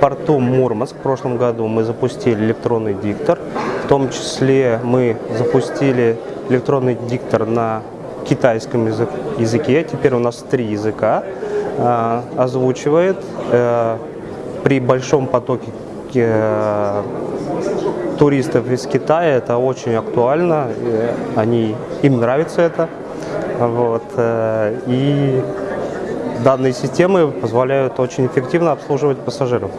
порту Мурманск в прошлом году мы запустили электронный диктор. В том числе мы запустили электронный диктор на китайском язык- языке. Теперь у нас три языка. Э, Озвучивает э, при большом потоке э, туристов из Китая это очень актуально, они, им нравится это. Вот, э, и данные системы позволяют очень эффективно обслуживать пассажиров.